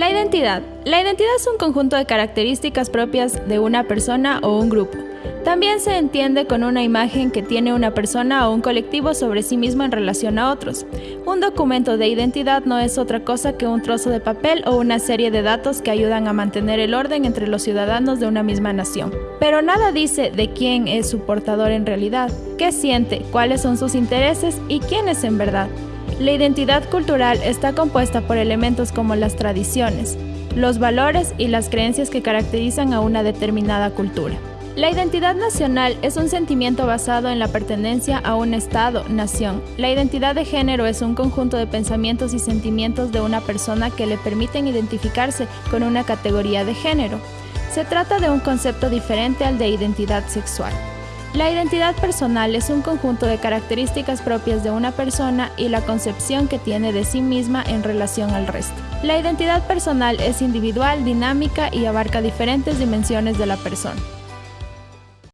La identidad. La identidad es un conjunto de características propias de una persona o un grupo. También se entiende con una imagen que tiene una persona o un colectivo sobre sí mismo en relación a otros. Un documento de identidad no es otra cosa que un trozo de papel o una serie de datos que ayudan a mantener el orden entre los ciudadanos de una misma nación. Pero nada dice de quién es su portador en realidad, qué siente, cuáles son sus intereses y quién es en verdad. La identidad cultural está compuesta por elementos como las tradiciones, los valores y las creencias que caracterizan a una determinada cultura. La identidad nacional es un sentimiento basado en la pertenencia a un Estado, nación. La identidad de género es un conjunto de pensamientos y sentimientos de una persona que le permiten identificarse con una categoría de género. Se trata de un concepto diferente al de identidad sexual. La identidad personal es un conjunto de características propias de una persona y la concepción que tiene de sí misma en relación al resto. La identidad personal es individual, dinámica y abarca diferentes dimensiones de la persona.